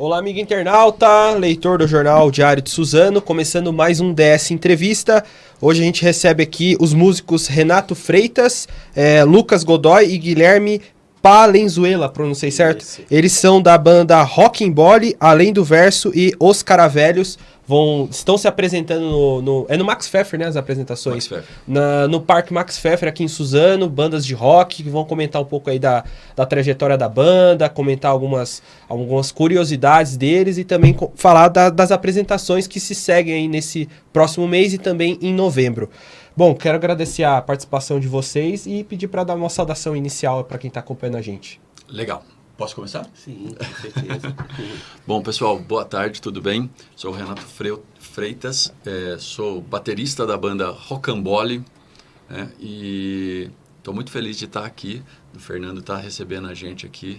Olá, amigo internauta, leitor do jornal Diário de Suzano, começando mais um DS Entrevista. Hoje a gente recebe aqui os músicos Renato Freitas, eh, Lucas Godoy e Guilherme Palenzuela, pronunciei certo? Eles são da banda Rock Bole, Além do Verso e Os Caravelhos. Vão, estão se apresentando no, no- É no Max Pfeffer, né? As apresentações. Na- no Parque Max Pfeffer, aqui em Suzano, bandas de rock que vão comentar um pouco aí da, da trajetória da banda, comentar algumas, algumas curiosidades deles e também falar da- das apresentações que se seguem aí nesse próximo mês e também em novembro. Bom, quero agradecer a participação de vocês e pedir para dar uma saudação inicial para quem está acompanhando a gente. Legal. Posso começar? Sim, com certeza. Bom, pessoal, boa tarde, tudo bem? Sou o Renato Freitas, eh, sou baterista da banda Rocambole né? e estou muito feliz de estar aqui. O Fernando está recebendo a gente aqui.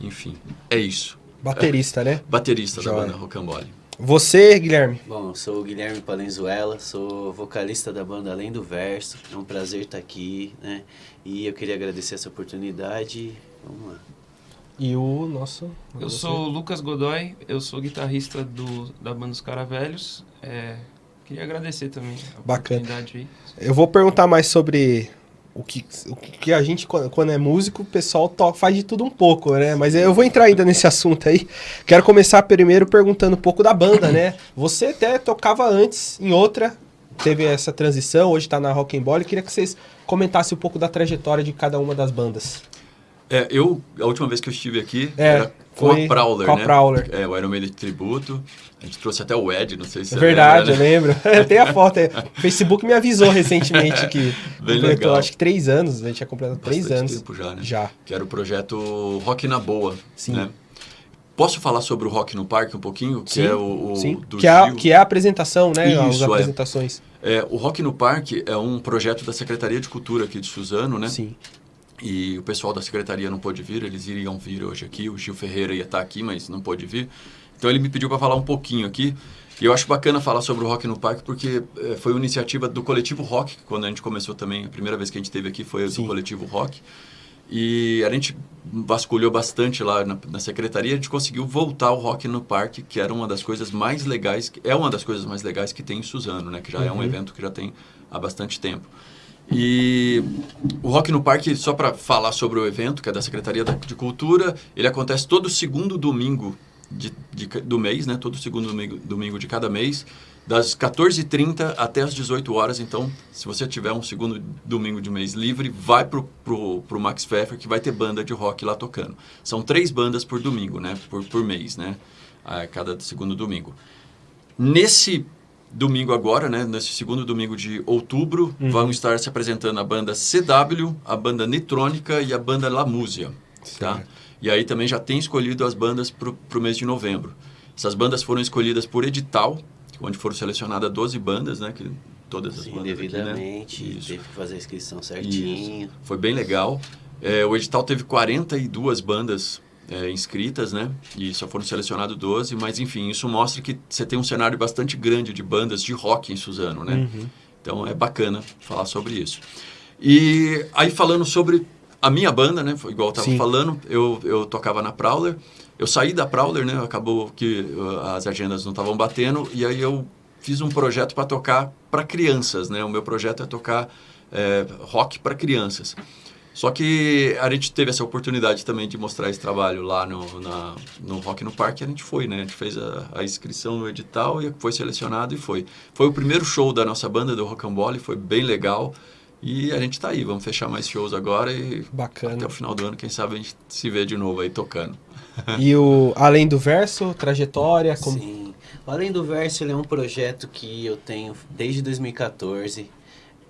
Enfim, é isso. Baterista, né? Baterista da Joia. banda Rocambole. Você, Guilherme. Bom, eu sou o Guilherme Palenzuela, sou vocalista da banda Além do Verso. É um prazer estar aqui, né? E eu queria agradecer essa oportunidade. Vamos lá. E o nosso. Eu sou o Lucas Godoy, eu sou guitarrista do, da banda Os Caravelhos. É, queria agradecer também a Bacana. oportunidade aí. Eu vou perguntar mais sobre o que, o que a gente, quando é músico, o pessoal to- faz de tudo um pouco, né? Mas eu vou entrar ainda nesse assunto aí. Quero começar primeiro perguntando um pouco da banda, né? Você até tocava antes em outra, teve essa transição, hoje tá na Rock and Ball. Queria que vocês comentassem um pouco da trajetória de cada uma das bandas. É, eu, a última vez que eu estive aqui É, era com a Prowler, com a né? Prowler. É, o Iron Maiden de tributo. A gente trouxe até o Ed, não sei se É você verdade, eu lembra, né? lembro. Tem a foto. O Facebook me avisou recentemente que Bem completou, legal. acho que três anos, a gente tinha completado três Bastante anos. tempo já, né? Já. que era o projeto Rock na Boa. Sim. Né? Posso falar sobre o Rock no Parque um pouquinho? Que Sim, é o, o Sim, do que é, que é a apresentação, né? As Isso, é. apresentações. É, o Rock no Parque é um projeto da Secretaria de Cultura aqui de Suzano, né? Sim. E o pessoal da secretaria não pôde vir, eles iriam vir hoje aqui. O Gil Ferreira ia estar aqui, mas não pôde vir. Então ele me pediu para falar um pouquinho aqui. E eu acho bacana falar sobre o Rock no Parque porque eh, foi uma iniciativa do Coletivo Rock, quando a gente começou também. A primeira vez que a gente esteve aqui foi Sim. do Coletivo Rock. E a gente vasculhou bastante lá na, na secretaria, a gente conseguiu voltar o Rock no Parque, que era uma das coisas mais legais, é uma das coisas mais legais que tem em Suzano, né? Que já é um Uhum. evento que já tem há bastante tempo. E o Rock no Parque, só para falar sobre o evento, que é da Secretaria de Cultura, ele acontece todo segundo domingo de, de do mês, né? Todo segundo domingo, domingo de cada mês, das 14h30 até as 18 horas. Então, se você tiver um segundo domingo de mês livre, vai pro, pro, pro Max Pfeffer, que vai ter banda de rock lá tocando. São três bandas por domingo, né? Por, por mês, né? A cada segundo domingo. Nesse domingo agora, né, nesse segundo domingo de outubro, Uhum. vão estar se apresentando a banda CW, a banda Nitrônica e a banda La Músia, tá? E aí também já tem escolhido as bandas para o mês de novembro. Essas bandas foram escolhidas por edital, onde foram selecionadas 12 bandas, né, que todas as Sim, bandas aqui, né? devidamente, Isso. teve que fazer a inscrição certinho. Foi bem legal. É, o edital teve 42 bandas é, inscritas, né? E só foram selecionadas 12, mas enfim, isso mostra que você tem um cenário bastante grande de bandas de rock em Suzano, né? Uhum. Então é bacana falar sobre isso. E aí falando sobre a minha banda, né? Igual eu tava Sim. falando, eu, eu tocava na Prowler. Eu saí da Prowler, né? Acabou que uh, as agendas não estavam batendo e aí eu fiz um projeto para tocar para crianças, né? O meu projeto é tocar é, rock para crianças. Só que a gente teve essa oportunidade também de mostrar esse trabalho lá no, na, no Rock no Parque, a gente foi, né? A gente fez a, a inscrição no edital e foi selecionado e foi. Foi o primeiro show da nossa banda, do Rocambole, foi bem legal. E a gente tá aí, vamos fechar mais shows agora e Bacana. até o final do ano, quem sabe a gente se vê de novo aí tocando. E o Além do Verso, trajetória, como... Sim. Além do Verso, ele é um projeto que eu tenho desde 2014.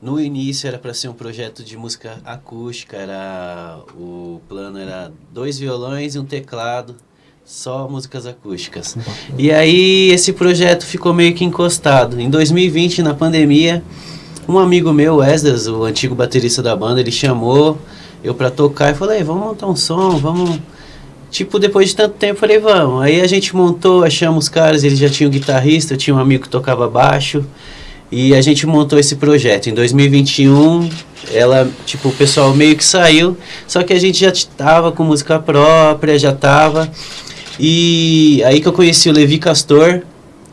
No início era para ser um projeto de música acústica, era o plano era dois violões e um teclado, só músicas acústicas. E aí esse projeto ficou meio que encostado. Em 2020, na pandemia, um amigo meu, Wesley, o antigo baterista da banda, ele chamou eu para tocar e falei, vamos montar um som, vamos Tipo, depois de tanto tempo, falei, vamos. Aí a gente montou, achamos os caras, eles já tinham guitarrista, eu tinha um amigo que tocava baixo. E a gente montou esse projeto. Em 2021, ela, tipo, o pessoal meio que saiu, só que a gente já estava com música própria, já estava. E aí que eu conheci o Levi Castor,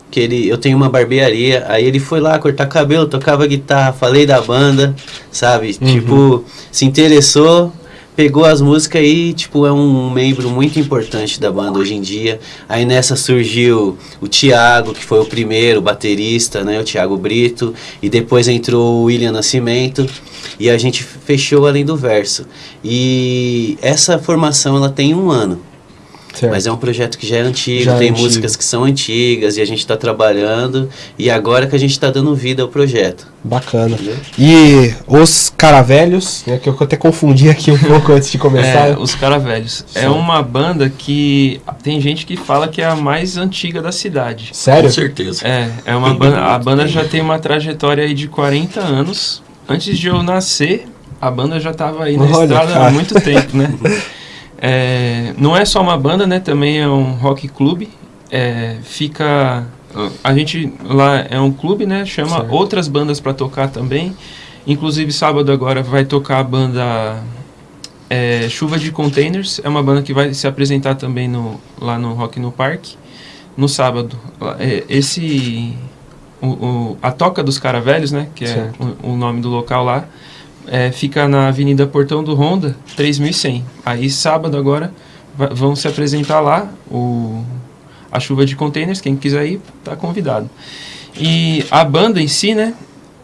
que ele, eu tenho uma barbearia, aí ele foi lá cortar cabelo, tocava guitarra, falei da banda, sabe? Uhum. Tipo, se interessou, pegou as músicas e, tipo, é um membro muito importante da banda hoje em dia. Aí nessa surgiu o Thiago, que foi o primeiro baterista, né? O Thiago Brito. E depois entrou o William Nascimento. E a gente fechou além do verso. E essa formação, ela tem um ano. Certo. Mas é um projeto que já é antigo, Já é tem antigo. músicas que são antigas e a gente está trabalhando. E agora que a gente está dando vida ao projeto. Bacana. Entendeu? E os caravelhos, né, que eu até confundi aqui um pouco antes de começar. É, os Caravelhos. É Certo. uma banda que tem gente que fala que é a mais antiga da cidade. Sério? Com certeza. É, é uma banda, a banda já tem uma trajetória aí de 40 anos. Antes de eu nascer, a banda já estava aí na Olha, estrada cara. há muito tempo, né? É, não é só uma banda, né? Também é um rock clube. É, fica a gente lá é um clube, né? Chama Certo. outras bandas para tocar também. Inclusive sábado agora vai tocar a banda é, Chuva de Containers. É uma banda que vai se apresentar também no, lá no Rock no Parque no sábado. É, esse o, o- a Toca dos Caravelhos, né? Que é o, o nome do local lá. É, fica na Avenida Portão do Honda, 3100. Aí sábado agora vão se apresentar lá o a chuva de containers, quem quiser ir tá convidado. E a banda em si, né,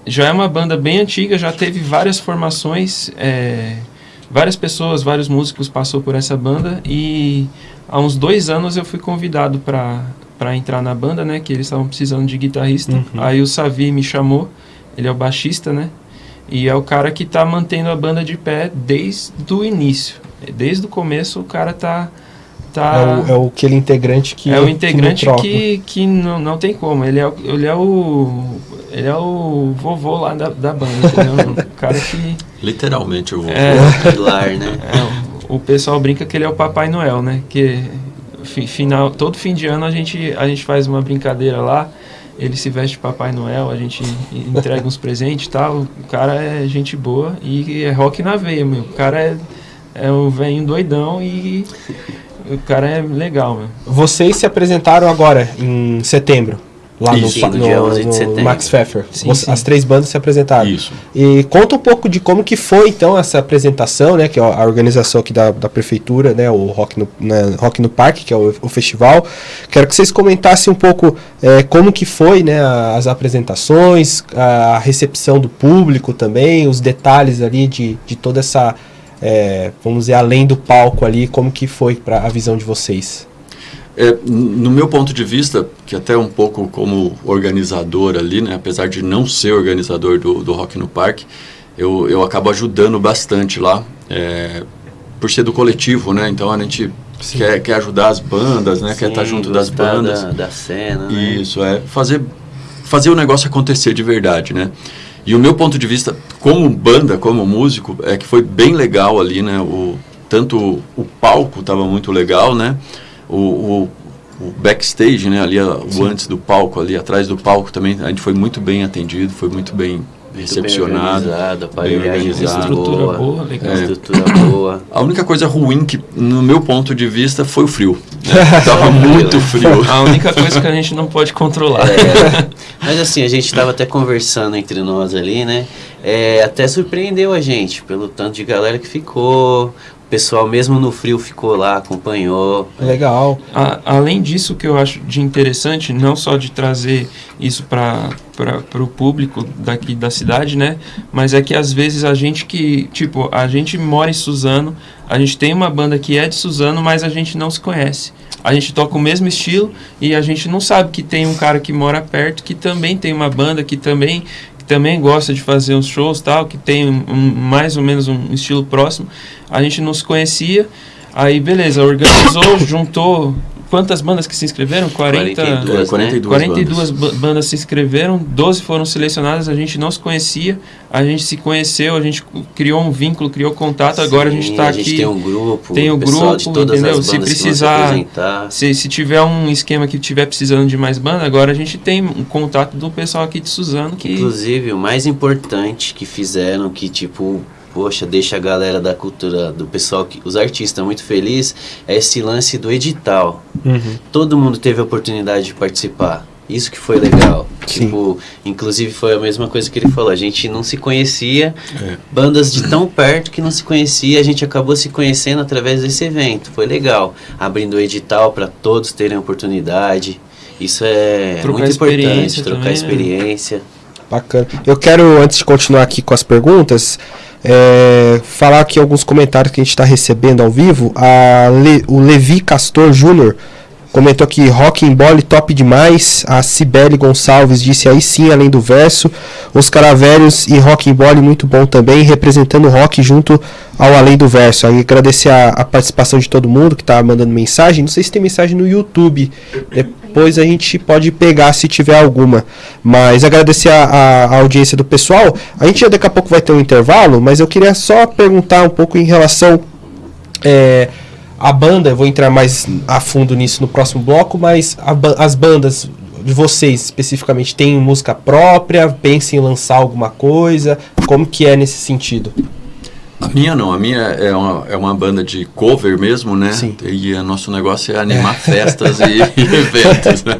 já é uma banda bem antiga, já teve várias formações, é, várias pessoas, vários músicos passou por essa banda e há uns dois anos eu fui convidado para para entrar na banda, né, que eles estavam precisando de guitarrista. Uhum. Aí o Savi me chamou, ele é o baixista, né, e é o cara que tá mantendo a banda de pé desde o início. Desde o começo o cara tá tá É, o, é o aquele integrante que é o que integrante troca. que, que não, não tem como. Ele é, o- ele é o. Ele é o vovô lá da, da banda, entendeu? O cara que. Literalmente eu vou. É, Pilar, né? é, o pessoal brinca que ele é o Papai Noel, né? Que fi- final, todo fim de ano a gente, a gente faz uma brincadeira lá. Ele se veste de Papai Noel, a gente entrega uns presentes e tal. O cara é gente boa e é rock na veia, meu. O cara é, é um velhinho doidão e o cara é legal, meu. Vocês se apresentaram agora, em setembro. Lá no, Isso, no no, dia 11 de no. Max Pfeffer. Sim, Você- sim. As três bandas se apresentaram. Isso. E conta um pouco de como que foi então essa apresentação, né? Que é a organização aqui da, da prefeitura, né? O Rock no, né, Rock no Parque, que é o, o festival. Quero que vocês comentassem um pouco é, como que foi, né? As apresentações, a recepção do público também, os detalhes ali de, de toda essa, é, vamos dizer, além do palco ali, como que foi para a visão de vocês. É, no meu ponto de vista, que até um pouco como organizador ali, né, apesar de não ser organizador do, do Rock no Parque, eu, eu acabo ajudando bastante lá, é, por ser do coletivo, né, então a gente quer, quer ajudar as bandas, né, quer estar Sim, junto das bandas. Da, da cena, né? Isso, é fazer, fazer o negócio acontecer de verdade, né? E o meu ponto de vista, como banda, como músico, é que foi bem legal ali, né? O, tanto o palco estava muito legal, né? O, o, o backstage, né? Ali, a- o antes do palco, ali atrás do palco também, a gente foi muito bem atendido, foi muito bem Muito recepcionado. Bem organizado. Estrutura boa, boa, legal. Estrutura boa. A única coisa ruim que, no meu ponto de vista, foi o frio. né? Tava muito frio. A única coisa que a gente não pode controlar. É, mas assim, a gente estava até conversando entre nós ali, né? É, até surpreendeu a gente pelo tanto de galera que ficou. O pessoal, mesmo no frio, ficou lá, acompanhou. Legal. A- além disso, que eu acho de interessante, não só de trazer isso para o público daqui da cidade, né? Mas é que às vezes a gente que, tipo, a gente mora em Suzano, a gente tem uma banda que é de Suzano, mas a gente não se conhece. A gente toca o mesmo estilo e a gente não sabe que tem um cara que mora perto que também tem uma banda que também que também gosta de fazer uns shows tal, que tem um, mais ou menos um estilo próximo. A gente não se conhecia. Aí beleza, organizou, juntou quantas bandas que se inscreveram? 40 42, É, 42 42 bandas. ba- bandas se inscreveram, 12 foram selecionadas, a gente não se conhecia, a gente se conheceu, a gente criou um vínculo, criou contato, agora a gente Sim, está A aqui. gente tem um grupo, tem de grupo, todas entendeu? as Se precisar-. Se, se tiver um esquema que tiver precisando de mais banda, agora a gente tem um contato do pessoal aqui de Suzano que. Inclusive, o mais importante que fizeram, que tipo, poxa, deixa a galera da cultura, do pessoal, que, os artistas muito felizes, é esse lance do edital. Uhum. Todo mundo teve a oportunidade de participar. Isso que foi legal. Sim. Tipo, inclusive foi a mesma coisa que ele falou. A gente não se conhecia, É. bandas de tão perto que não se conhecia, a gente acabou se conhecendo através desse evento. Foi legal. Abrindo o edital para todos terem oportunidade. Isso é Trocar muito importante, trocar também, né? experiência. Bacana. Eu quero, antes de continuar aqui com as perguntas, é, falar aqui alguns comentários que a gente está recebendo ao vivo. A Le- o Levi Castor Júnior comentou que rock and bole top demais. A Cibele Gonçalves disse aí sim, além do verso. Os Caravelhos e rock and bole muito bom também, representando o rock junto ao além do verso. Aí agradecer a, a participação de todo mundo que está mandando mensagem. Não sei se tem mensagem no YouTube. Depois a gente pode pegar se tiver alguma. Mas agradecer a, a- a audiência do pessoal. A gente já daqui a pouco vai ter um intervalo, mas eu queria só perguntar um pouco em relação é, banda, eu vou entrar mais a fundo nisso no próximo bloco, mas a as bandas de vocês especificamente têm música própria, pensam em lançar alguma coisa, como que é nesse sentido? A minha não, a minha é uma, é uma banda de cover mesmo, né? Sim. E o nosso negócio é animar festas e, e eventos, né?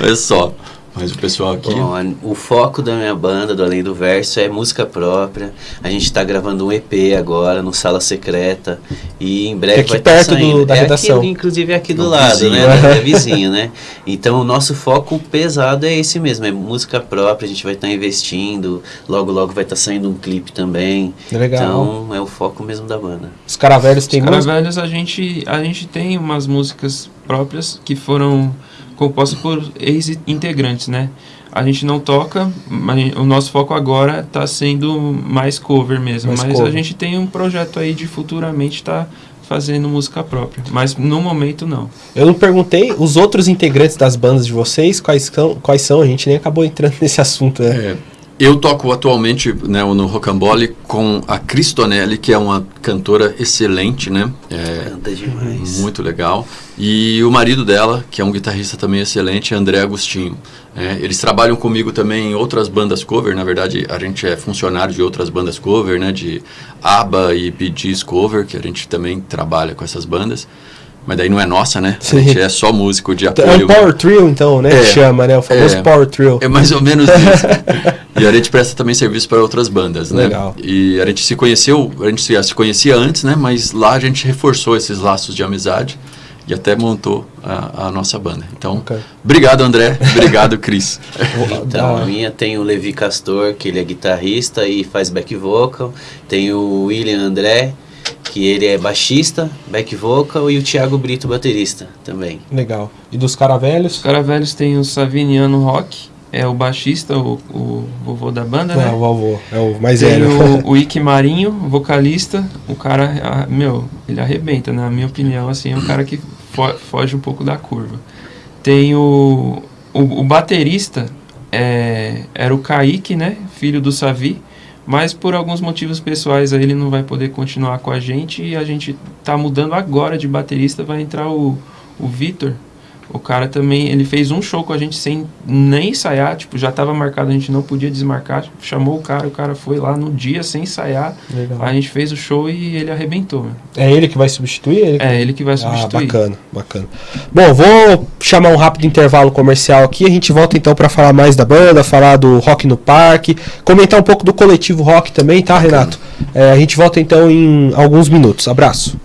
É só. Mas o pessoal aqui. Bom, o foco da minha banda, do Além do Verso, é música própria. A gente está gravando um EP agora no Sala Secreta e em breve É aqui vai estar perto do- saindo. da é redação. Aqui, inclusive é aqui do lado, vizinho. né? É vizinho, né? Então o nosso foco pesado é esse mesmo, é música própria. A gente vai estar investindo. Logo, logo vai estar saindo um clipe também. Legal. Então é o foco mesmo da banda. Os caravelhos têm Os? Caravelhos, a gente, a gente tem umas músicas próprias que foram compostas por ex-integrantes, né? A gente não toca, mas o nosso foco agora está sendo mais cover mesmo. Mais mas cover. a gente tem um projeto aí de futuramente estar fazendo música própria. Mas no momento não. Eu não perguntei os outros integrantes das bandas de vocês, quais são, quais são, a gente nem acabou entrando nesse assunto, né? É, eu toco atualmente né, no Rocambole com a Cristonelli, que é uma cantora excelente, né? É, Canta demais. muito legal. E o marido dela, que é um guitarrista também excelente, André Agostinho. É, eles trabalham comigo também em outras bandas cover. Na verdade, a gente é funcionário de outras bandas cover, né? De ABBA e Gees cover, que a gente também trabalha com essas bandas. Mas daí não é nossa, né? A Sim. gente é só músico de É apoio. um power trio, então, né? É. que chama, né? O famoso É. power trio. É mais ou menos isso. e a gente presta também serviço para outras bandas, né? Legal. E a gente se conheceu, a gente já se conhecia antes, né? Mas lá a gente reforçou esses laços de amizade e até montou a, a nossa banda. Então, Ok. obrigado André, obrigado Cris. Então, a minha tem o Levi Castor, que ele é guitarrista e faz back vocal. Tem o William André, que ele é baixista, back vocal. E o Thiago Brito, baterista também. Legal. E dos caravelhos? Os Caravelhos tem o Saviniano Rock, é o baixista, o, o vovô da banda, É, né? o vovô, é o mais Tem velho. o, o Ike Marinho, vocalista. O cara, meu, ele arrebenta, na minha opinião, assim, é um cara que fo- foge um pouco da curva. Tem o, o, o baterista, é, era o Kaique, né? Filho do Savi. Mas por alguns motivos pessoais aí ele não vai poder continuar com a gente e a gente tá mudando agora de baterista, vai entrar o, o Vitor. O cara também, ele fez um show com a gente sem nem ensaiar, tipo, já tava marcado, a gente não podia desmarcar, chamou o cara, o cara foi lá no dia sem ensaiar, Legal. a gente fez o show e ele arrebentou, meu. É ele que vai substituir? Ele que- É, ele que vai Ah, substituir. bacana, bacana. Bom, vou chamar um rápido intervalo comercial aqui. A gente volta então para falar mais da banda, falar do Rock no Parque, comentar um pouco do coletivo Rock também, tá, Renato? É, a gente volta então em alguns minutos. Abraço.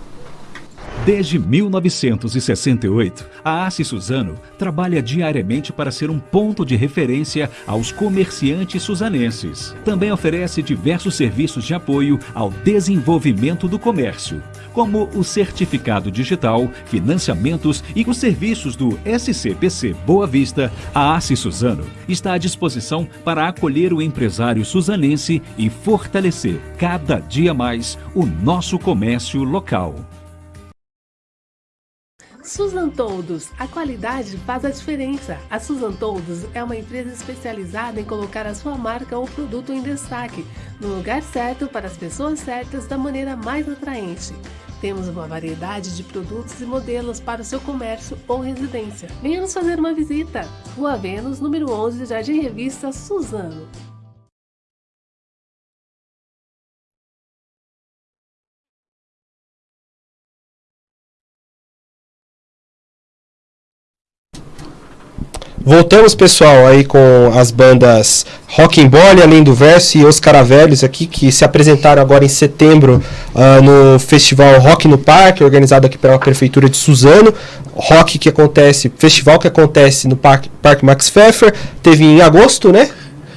Desde 1968, a Assi Suzano trabalha diariamente para ser um ponto de referência aos comerciantes suzanenses. Também oferece diversos serviços de apoio ao desenvolvimento do comércio, como o certificado digital, financiamentos e os serviços do SCPC Boa Vista. A Assi Suzano está à disposição para acolher o empresário suzanense e fortalecer cada dia mais o nosso comércio local. Suzan Todos, a qualidade faz a diferença. A Suzan Todos é uma empresa especializada em colocar a sua marca ou produto em destaque, no lugar certo para as pessoas certas da maneira mais atraente. Temos uma variedade de produtos e modelos para o seu comércio ou residência. Venha nos fazer uma visita. Rua Vênus, número 11, Jardim Revista, Suzano. Voltamos, pessoal, aí com as bandas Rock and Ball, Além do Verso e Os Caravelhos aqui, que se apresentaram agora em setembro ah, no Festival Rock no Parque, organizado aqui pela Prefeitura de Suzano. Rock que acontece, festival que acontece no Parque, Parque Max Pfeffer, teve em agosto, né?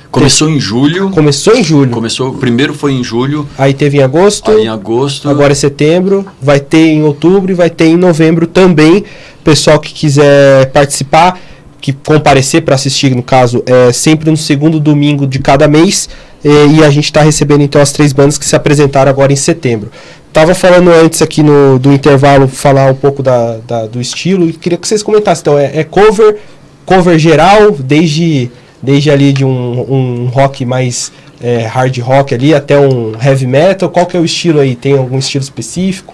Começou em julho. Começou em julho. Começou, primeiro foi em julho, Aí teve em agosto. aí em agosto. Agora é setembro, vai ter em outubro e vai ter em novembro também. Pessoal que quiser participar, que comparecer para assistir, no caso, é sempre no segundo domingo de cada mês. eh, E, a gente está recebendo então as três bandas que se apresentaram agora em setembro. Tava falando antes aqui no, do intervalo, falar um pouco da, da- do estilo, e queria que vocês comentassem. Então, é, é cover, cover geral, desde, desde ali de um, um rock mais é, hard rock ali até um heavy metal. Qual que é o estilo aí? Tem algum estilo específico?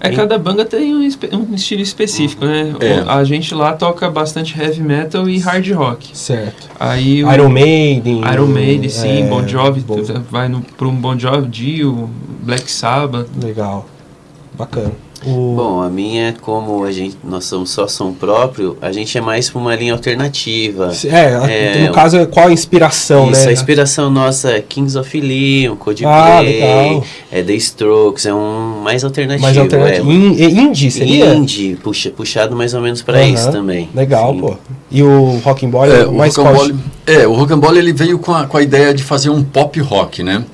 É, cada banda tem um, um estilo específico, né? É. O- A gente lá toca bastante heavy metal e hard rock. Certo. Aí o Iron Maiden. Iron Maiden, sim, é, Bon Jovi, tu vai no, um Bon Jovi, Dio, Black Sabbath. Legal. Bacana. O... Bom, a minha, como a gente, nós somos só som próprio, a gente é mais pra uma linha alternativa. é, É, no caso, é qual a inspiração, Isso, né? a inspiração nossa é Kings of Leon, Coldplay, Ah, legal. é The Strokes, é um mais alternativo. Mais alternativo. É, In- é indie, seria? Indie, puxa, puxado mais ou menos pra Aham. isso também. Legal, Sim. pô. E o Rock and Roll É, é, o mais qual- é, o Rocambole ele veio com a, com a ideia de fazer um pop rock, né?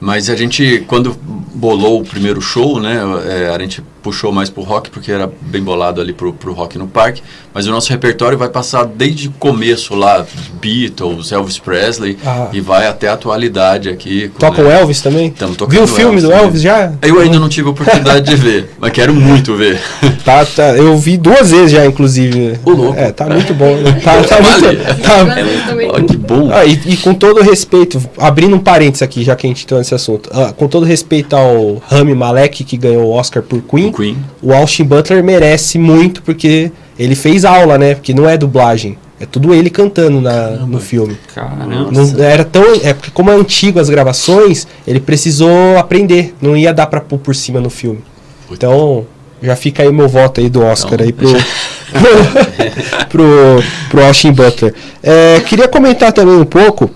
Mas a gente, quando bolou o primeiro show, né, é, a gente puxou mais pro rock, porque era bem bolado ali pro, pro rock no parque. Mas o nosso repertório vai passar desde o começo lá, Beatles, Elvis Presley, Ah. e vai até a atualidade aqui. Toca o né, Elvis também? Tamo tocando Viu o filme do também. Elvis já? Eu ainda não tive a oportunidade de ver, mas quero muito ver. Tá, tá, eu vi duas vezes já, inclusive. Ô, louco. É, tá muito bom. né? Tá, tá muito. Tá, que bom. Ah, e, e com todo respeito, abrindo um parênteses aqui, já que a gente entrou nesse assunto, ah, com todo respeito ao Rami Malek, que ganhou o Oscar por Queen, O Queen. o Austin Butler merece muito, porque ele fez aula, né? Porque não é dublagem. É tudo ele cantando na, no filme. Caramba. Não era tão. É porque, como é antigo as gravações, ele precisou aprender. Não ia dar pra pôr por cima no filme. Então, já fica aí o meu voto aí do Oscar Então, aí pro, pro, pro Austin Butler. É, queria comentar também um pouco.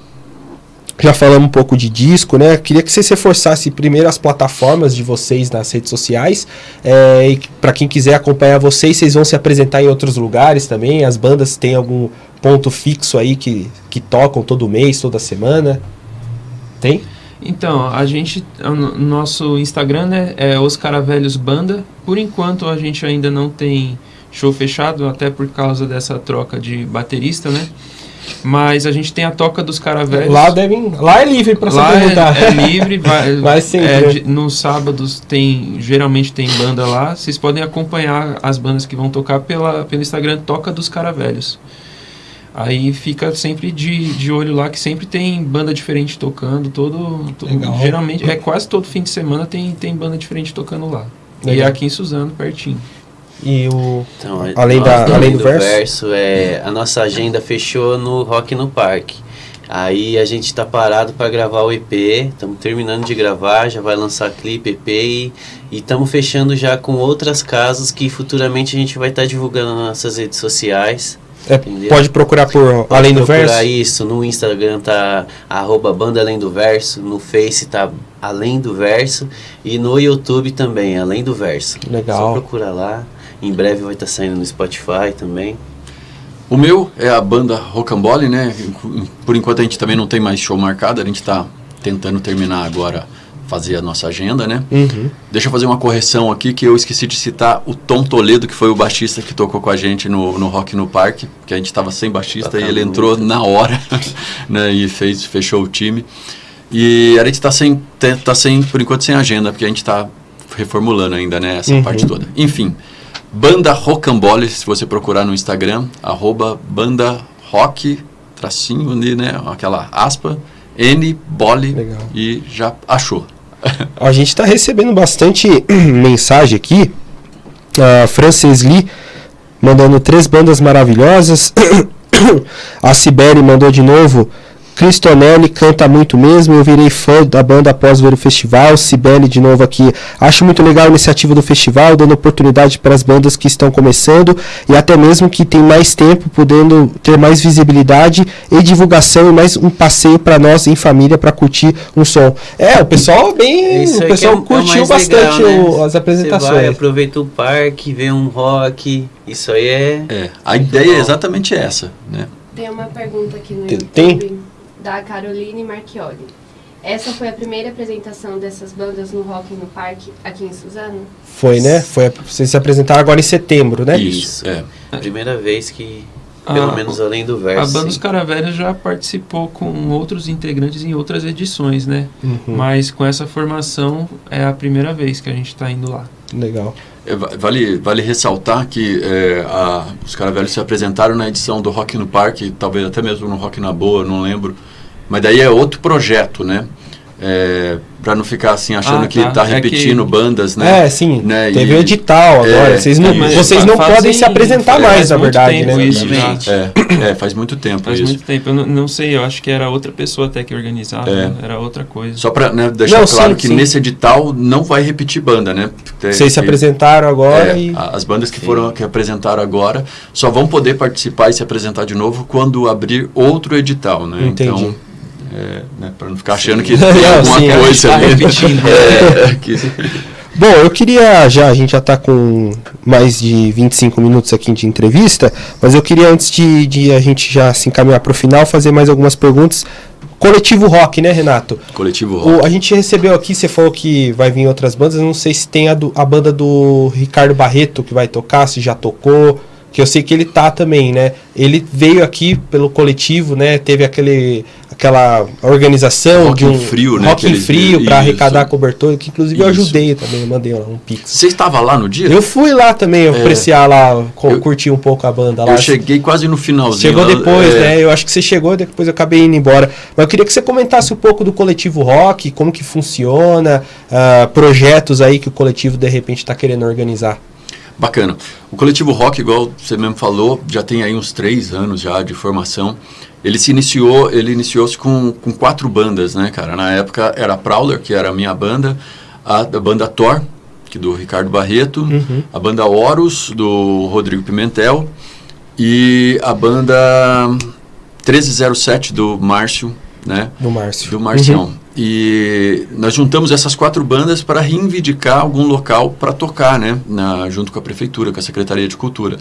Já falamos um pouco de disco, né? Queria que vocês reforçassem primeiro as plataformas de vocês nas redes sociais. É, e para quem quiser acompanhar vocês, vocês vão se apresentar em outros lugares também. As bandas têm algum ponto fixo aí que, que tocam todo mês, toda semana? Tem? Então, a gente, nosso Instagram né, é Os Caravelhos Banda. Por enquanto a gente ainda não tem show fechado, até por causa dessa troca de baterista, né? Mas a gente tem a Toca dos Caravelhos. Lá devem. Lá é livre para se apresentar. é, é livre, vai, Vai sempre, é, né? nos sábados tem, geralmente tem banda lá. Vocês podem acompanhar as bandas que vão tocar pela, pelo Instagram Toca dos Caravelhos. Aí fica sempre de, de olho lá que sempre tem banda diferente tocando, todo, todo Legal. geralmente é quase todo fim de semana tem, tem banda diferente tocando lá. E é Legal. aqui em Suzano, pertinho. E o. Então, Além nós da- do além do verso? é, a nossa agenda fechou no Rock no Parque. Aí a gente tá parado para gravar o EP, estamos terminando de gravar, já vai lançar clipe, EP e estamos fechando já com outras casas que futuramente a gente vai estar divulgando nas nossas redes sociais. é, pode procurar por Pode Além do procurar Verso. isso, no Instagram tá arroba banda além do verso, no Face tá além do verso e no YouTube também, além do verso. Legal. Só procurar lá. Em breve vai estar saindo no Spotify também. O meu é a banda Rocambole, né? Por enquanto a gente também não tem mais show marcado, a gente está tentando terminar agora, fazer a nossa agenda, né? Uhum. Deixa eu fazer uma correção aqui, que eu esqueci de citar o Tom Toledo, que foi o baixista que tocou com a gente no, no Rock no Parque, que a gente estava sem baixista e Tocando ele entrou muito. na hora, né? E fez, fechou o time. E a gente está sem, te- tá sem, por enquanto, sem agenda, porque a gente está reformulando ainda, né? Essa Uhum. parte toda. Enfim, Banda Rocambole, se você procurar no Instagram, arroba banda rock, tracinho ali, né? Aquela aspa, N, bole, Legal. e já achou. A gente está recebendo bastante mensagem aqui. A Frances Lee mandando três bandas maravilhosas. A Sibeli mandou de novo Cristonelli canta muito mesmo. Eu virei fã da banda após ver o festival. Cibele de novo aqui. Acho muito legal a iniciativa do festival, dando oportunidade para as bandas que estão começando e até mesmo que tem mais tempo, podendo ter mais visibilidade e divulgação e mais um passeio para nós em família para curtir um som. É, o pessoal bem, Isso o pessoal é o- é o curtiu mais bastante legal, né? o- as Você apresentações. vai, aproveita o parque, vê um rock. Isso aí é. É, a ideia é exatamente essa, né? Tem uma pergunta aqui no Tem- YouTube tem? Da Caroline Marchioli. Essa foi a primeira apresentação dessas bandas no Rock no Parque aqui em Suzano? Foi, né? Foi, vocês se apresentaram agora em setembro, né? Isso, é. a primeira vez que, pelo Ah, menos além do A verso. banda Os. Caravelhas já participou com outros integrantes em outras edições, né? Uhum, Mas com essa formação é a primeira vez que a gente está indo lá. Legal. É, va- Vale, vale ressaltar que é, a- os Caravelhos se apresentaram na edição do Rock no Parque, talvez até mesmo no Rock na Boa, não lembro. Mas daí é outro projeto, né? É, para não ficar assim achando Ah, que tá. tá É repetindo que- bandas, né? É, sim. Né, Teve e- o edital agora. É, vocês não, vocês não fazem- podem se apresentar faz mais, na muito verdade, tempo né? isso. É, é, faz muito tempo Faz isso. muito tempo. Eu não, não sei, eu acho que era outra pessoa até que organizava. É. né? Era outra coisa. Só para deixar Não, claro sim, que sim. nesse edital não vai repetir banda, né? Tem- Vocês se apresentaram agora É, e. As bandas que foram que apresentaram agora só vão poder participar e se apresentar de novo quando abrir outro edital, né? Entendi. Então, é, né, para não ficar achando que Não, tem alguma sim, coisa gente tá ali. repetindo. É, que- Bom, eu queria já, a gente já está com mais de 25 minutos aqui de entrevista, mas eu queria antes de, de a gente já se encaminhar para o final, fazer mais algumas perguntas. Coletivo Rock, né, Renato? Coletivo Rock. O- a gente recebeu aqui, você falou que vai vir outras bandas, não sei se tem a, do- a banda do Ricardo Barreto que vai tocar, se já tocou, que eu sei que ele tá também, né? Ele veio aqui pelo coletivo, né? Teve aquele, aquela organização Rock de um Frio, né, Rock Frio para arrecadar cobertor, que inclusive eu Isso. ajudei também, eu mandei lá um pix. Você estava lá no dia? Eu fui lá também, eu É. apreciar lá, co- Eu- curtir um pouco a banda lá. Eu cheguei quase no finalzinho. Chegou lá, depois, é, né? Eu acho que você chegou, depois eu acabei indo embora. Mas eu queria que você comentasse um pouco do coletivo rock, como que funciona, ah, projetos aí que o coletivo de repente está querendo organizar. Bacana. O coletivo Rock, igual você mesmo falou, já tem aí uns três anos já de formação. Ele se iniciou, ele iniciou-se com, com quatro bandas, né, cara? Na época era a Prowler, que era a minha banda, a, a banda Thor, que do Ricardo Barreto, Uhum. a banda Horus, do Rodrigo Pimentel, e a banda 1307 do Márcio, né? Do Márcio. do Marcião. E nós juntamos essas quatro bandas para reivindicar algum local para tocar, né? Na, junto com a prefeitura, com a Secretaria de Cultura.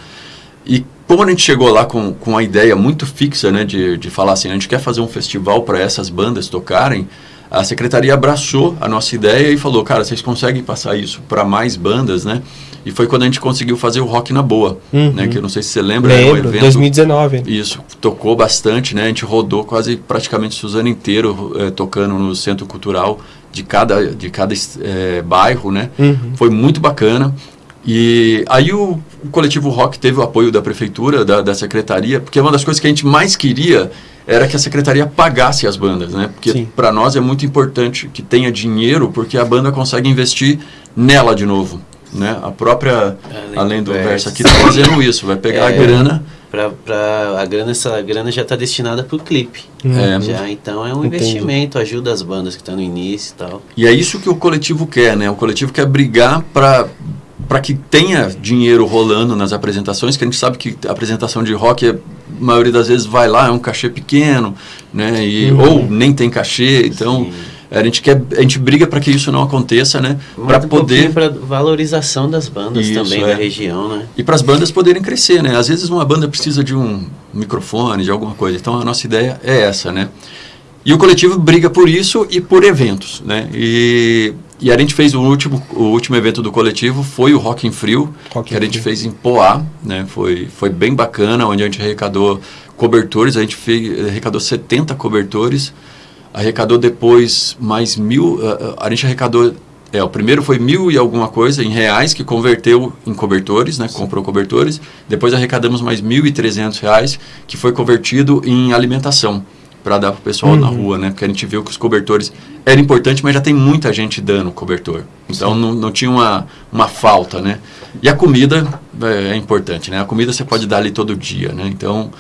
E como a gente chegou lá com, com a ideia muito fixa, né? De, de falar assim, a gente quer fazer um festival para essas bandas tocarem, a Secretaria abraçou a nossa ideia e falou, cara, vocês conseguem passar isso para mais bandas, né? E foi quando a gente conseguiu fazer o Rock na Boa, Uhum. né? Que eu não sei se você lembra, era um Lembro, evento 2019. isso, tocou bastante, né? A gente rodou quase praticamente Suzano inteiro eh, tocando no centro cultural de cada, de cada eh, bairro, né? Uhum. Foi muito bacana. E aí o, o coletivo Rock teve o apoio da prefeitura, da, da secretaria, porque uma das coisas que a gente mais queria era que a secretaria pagasse as bandas, né? Porque para nós é muito importante que tenha dinheiro, porque a banda consegue investir nela de novo, né? A própria, Além além do do verso verso. aqui, tá fazendo isso, vai pegar a É. grana Pra, pra, a grana, essa grana já está destinada para o clipe. É. Já, então é um Entendi. investimento, ajuda as bandas que estão no início e tal. E é isso que o coletivo quer, né? O coletivo quer brigar para para que tenha dinheiro rolando nas apresentações, que a gente sabe que a apresentação de rock, a maioria das vezes vai lá, é um cachê pequeno, né? E, Uhum. Ou nem tem cachê, então Sim. A gente quer, a gente briga para que isso não aconteça, né? Para um poder para valorização das bandas Isso, também é. da região, né? e para as bandas poderem crescer, né? Às vezes uma banda precisa de um microfone, de alguma coisa. Então a nossa ideia é essa, né? E o coletivo briga por isso e por eventos, né? E, e a gente fez o último, o último evento do coletivo foi o Rock em Frio, Rock que in a gente Frio. fez em Poá, né? Foi, foi bem bacana, onde a gente arrecadou cobertores, a gente fez, arrecadou 70 cobertores, arrecadou depois mais mil, ah, ah, a gente arrecadou, é, o primeiro foi mil e alguma coisa em reais, que converteu em cobertores, né? Comprou cobertores, depois arrecadamos mais mil e trezentos reais, que foi convertido em alimentação para dar para o pessoal na Uhum. rua, né? Porque a gente viu que os cobertores era importante, mas já tem muita gente dando cobertor. Então não, não tinha uma, uma falta, né? E a comida é, é importante, né? A comida você pode dar ali todo dia, né? Então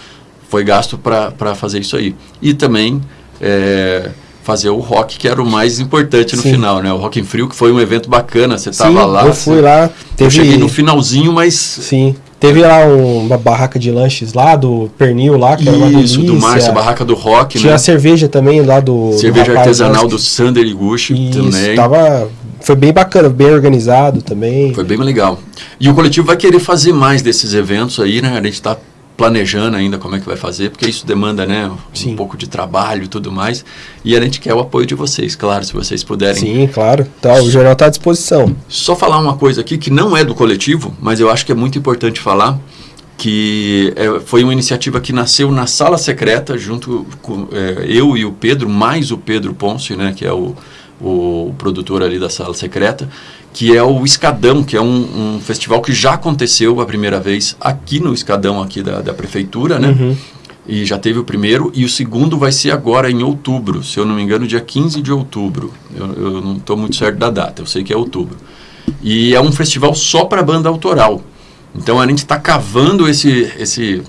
foi gasto para fazer isso aí. E também é, fazer o rock, que era o mais importante no Sim. final, né? O Rock in Frio, que foi um evento bacana, você tava Sim, lá. eu você- fui lá, Eu teve... cheguei no finalzinho, mas Sim, teve lá um- uma barraca de lanches lá, do pernil lá, que era uma isso, delícia. do Márcio, a barraca do rock, Tinha né? a cerveja também lá do... do Cerveja rapaz artesanal lá, do Sander Iguchi Isso, também. tava... Foi bem bacana, bem organizado também. Foi bem legal. E o coletivo vai querer fazer mais desses eventos aí, né? A gente está planejando ainda como é que vai fazer, porque isso demanda, né, Sim. um pouco de trabalho e tudo mais. E a gente quer o apoio de vocês, claro, se vocês puderem. Sim, claro. Então, o jornal está à disposição. Só falar uma coisa aqui que não é do coletivo, mas eu acho que é muito importante falar que é, foi uma iniciativa que nasceu na sala secreta junto com é, eu e o Pedro mais o Pedro Ponce né que é o, o produtor ali da sala secreta que é o Escadão que é um, um festival que já aconteceu a primeira vez aqui no Escadão aqui da, da prefeitura né Uhum. e já teve o primeiro e o segundo vai ser agora em outubro se eu não me engano dia 15 de outubro eu, eu não estou muito certo da data eu sei que é outubro e é um festival só para banda autoral. Então a gente está cavando esse, esse,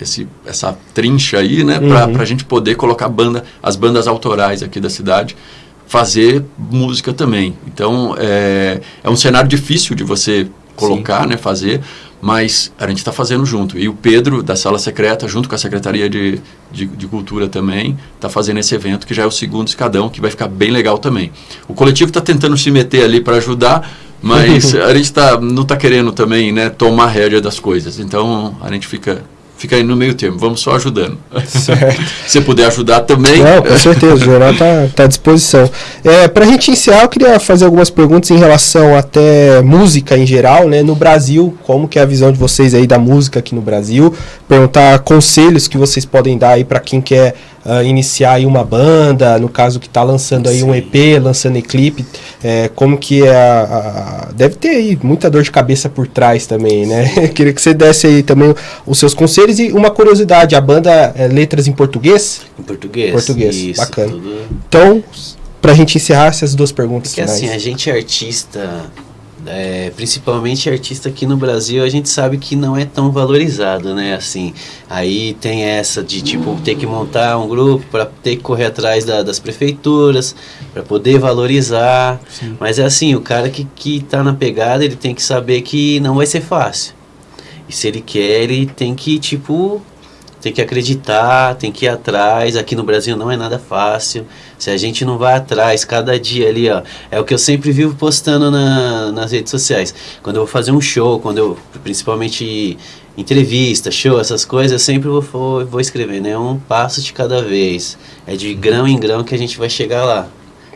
esse, essa trincha aí, né, para Uhum. a gente poder colocar banda, as bandas autorais aqui da cidade, fazer música também. Então é, é um cenário difícil de você colocar, né, fazer, mas a gente está fazendo junto. E o Pedro, da Sala Secreta, junto com a Secretaria de, de, de Cultura também, está fazendo esse evento, que já é o segundo escadão, que vai ficar bem legal também. O coletivo está tentando se meter ali para ajudar, mas a gente tá, não está querendo também né, tomar rédea das coisas. Então a gente fica, fica aí no meio termo, vamos só ajudando. Certo. Se você puder ajudar também. Não, com certeza, o jornal está tá à disposição. É, Para a gente encerrar, eu queria fazer algumas perguntas em relação até música em geral, né? No Brasil, como que é a visão de vocês aí da música aqui no Brasil? Perguntar conselhos que vocês podem dar aí para quem quer ah, iniciar aí uma banda, no caso que está lançando aí um Sim. EP, lançando em clipe, é, como que é a, a- Deve ter aí muita dor de cabeça por trás também, né? queria que você desse aí também os seus conselhos e uma curiosidade, a banda é letras em português? Em português. Português, Isso, bacana. tudo- Então, pra gente encerrar essas duas perguntas Porque finais. assim, a gente é artista, é, principalmente artista aqui no Brasil, a gente sabe que não é tão valorizado, né? Assim, aí tem essa de tipo ter que montar um grupo para ter que correr atrás da- das prefeituras para poder valorizar. Mas é assim, o cara que, que tá na pegada, ele tem que saber que não vai ser fácil. E se ele quer, ele tem que, tipo, tem que acreditar, tem que ir atrás. Aqui no Brasil não é nada fácil. Se a gente não vai atrás, cada dia ali, ó. É o que eu sempre vivo postando na, nas redes sociais. Quando eu vou fazer um show, quando eu, principalmente entrevista, show, essas coisas, eu sempre vou, vou, vou escrever, né? Um passo de cada vez. É de grão em grão que a gente vai chegar lá.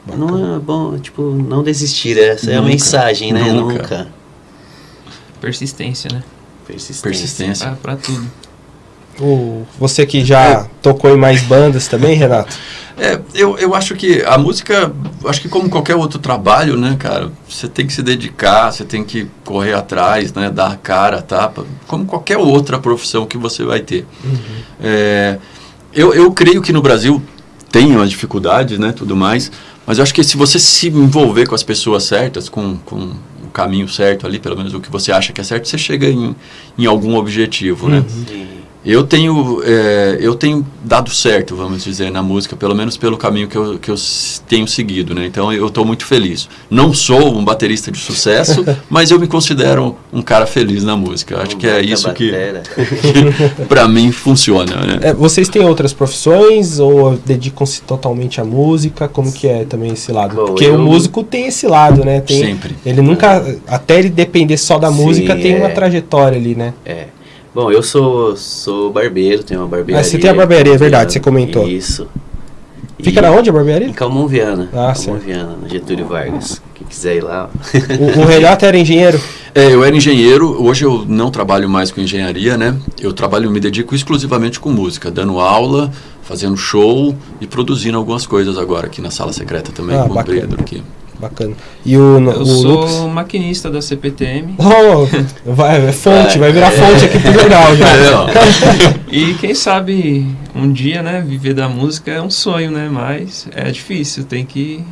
Não é bom, tipo, não desistir. Essa é a Nunca, mensagem, né? nunca. Nunca. Persistência, né? Persistência. Persistência. Pra, pra tudo. O- você que já tocou em mais bandas também, Renato? É, eu, eu acho que a música, acho que como qualquer outro trabalho, né, cara, você tem que se dedicar, você tem que correr atrás, né, dar a cara, tapa, como qualquer outra profissão que você vai ter. É, eu, eu creio que no Brasil tem umas dificuldades, né, tudo mais, mas eu acho que se você se envolver com as pessoas certas, com, com caminho certo ali, pelo menos o que você acha que é certo, você chega em, em algum objetivo, né? Sim. Eu tenho, é, eu tenho dado certo, vamos dizer, na música, pelo menos pelo caminho que eu, que eu tenho seguido, né? Então eu estou muito feliz. Não sou um baterista de sucesso, mas eu me considero um cara feliz na música. Acho que é isso que, batera. para mim, funciona, né? É, vocês têm outras profissões ou dedicam-se totalmente à música? Como que é também esse lado? Bom, Porque eu- o músico tem esse lado, né? Tem, Sempre. Ele nunca, até ele depender só da Sim, música, tem uma é. trajetória ali, né? É. Bom, eu sou, sou barbeiro, tenho uma barbearia. Ah, você tem a barbearia, é verdade, você comentou. Isso. Fica E- na onde a Em barbearia? Calmon Viana. Ah, Calmon. Viana, no Getúlio Vargas. Quem quiser ir lá. O, o Renato era engenheiro. É, eu era engenheiro, hoje eu não trabalho mais com engenharia, né? Eu trabalho, me dedico exclusivamente com música, dando aula, fazendo show e produzindo algumas coisas agora aqui na sala secreta também, Ah, com bacana. o Pedro aqui. Bacana. E o, Eu o sou Lucas? maquinista da CPTM. Oh, vai, é fonte, vai Vai, virar é. fonte aqui pro jornal já. E quem sabe um dia, né, viver da música é um sonho, né? Mas é difícil, tem que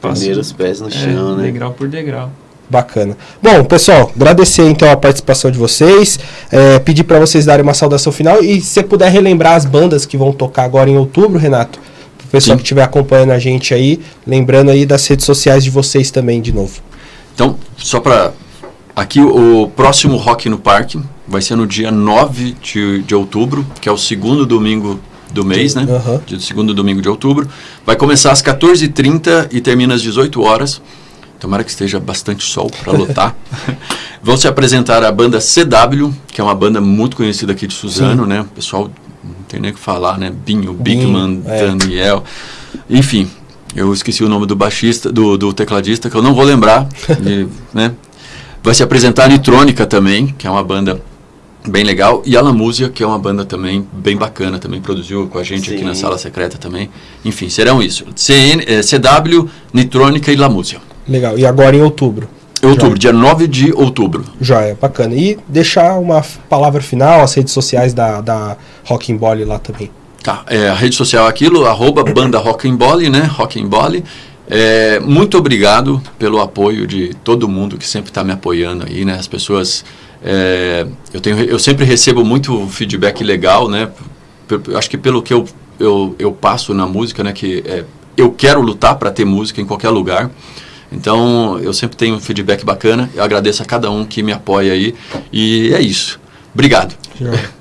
Primeiro os pés no é, chão, né? degrau por degrau. Bacana. Bom, pessoal, agradecer então a participação de vocês, é, pedir para vocês darem uma saudação final e se você puder relembrar as bandas que vão tocar agora em outubro, Renato, pessoal Sim. que estiver acompanhando a gente aí, lembrando aí das redes sociais de vocês também, de novo. Então, só para. Aqui, o próximo Rock no Parque vai ser no dia 9 de, de outubro, que é o segundo domingo do mês, né? Aham. De segundo domingo de outubro. Vai começar às 14h30 e termina às 18 horas. Tomara que esteja bastante sol para lotar. Vão se apresentar a banda CW, que é uma banda muito conhecida aqui de Suzano, né? O pessoal não tem nem o que falar, né? Binho, Bigman, é. Daniel. Enfim, eu esqueci o nome do baixista, do, do tecladista, que eu não vou lembrar. e, né? Vai se apresentar a Nitrônica também, que é uma banda bem legal. E a Lamúzia, que é uma banda também bem bacana, também produziu com a gente aqui na Sim. Sala Secreta também. Enfim, serão isso. CN, eh, CW, Nitrônica e Lamúzia. Legal. E agora em outubro. Outubro, dia 9 de outubro. Joia, bacana. E deixar uma palavra final, as redes sociais da, da Rocking lá também. Tá, é, a rede social é aquilo, arroba banda Rock'n'Ball, né? Rock'n'Ball. É, muito obrigado pelo apoio de todo mundo que sempre está me apoiando aí, né? As pessoas, é, eu, tenho, eu sempre recebo muito feedback legal, né? Acho que pelo que eu, eu, eu passo na música, né? Que é, eu quero lutar para ter música em qualquer lugar. Então, eu sempre tenho um feedback bacana. Eu agradeço a cada um que me apoia aí. E é isso. Obrigado.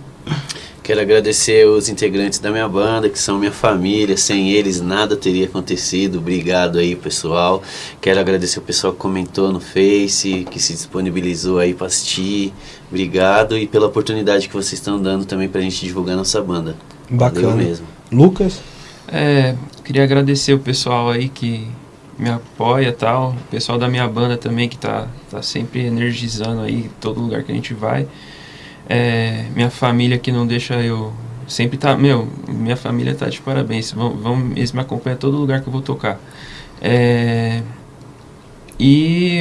Quero agradecer os integrantes da minha banda, que são minha família. Sem eles nada teria acontecido. Obrigado aí, pessoal. Quero agradecer o pessoal que comentou no Face, que se disponibilizou aí para assistir. Obrigado e pela oportunidade que vocês estão dando também pra gente divulgar nossa banda. Bacana. Valeu mesmo. Lucas? É, queria agradecer o pessoal aí que me apoia tal, o pessoal da minha banda também que tá, tá sempre energizando aí todo lugar que a gente vai. É, minha família que não deixa eu. Sempre tá. Meu, minha família tá de parabéns. Vão, vão, eles me acompanham todo lugar que eu vou tocar. É, e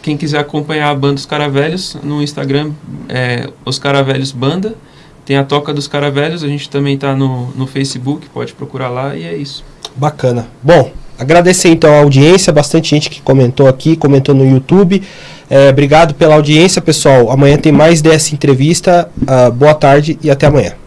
quem quiser acompanhar a banda Os Caravelhos no Instagram é Os Caravelhos Banda. Tem a Toca dos Caravelhos, a gente também tá no, no Facebook, pode procurar lá e é isso. Bacana. Bom, agradecer então a audiência, bastante gente que comentou aqui, comentou no YouTube. É, obrigado pela audiência, pessoal. Amanhã tem mais dessa entrevista. Ah, boa tarde e até amanhã.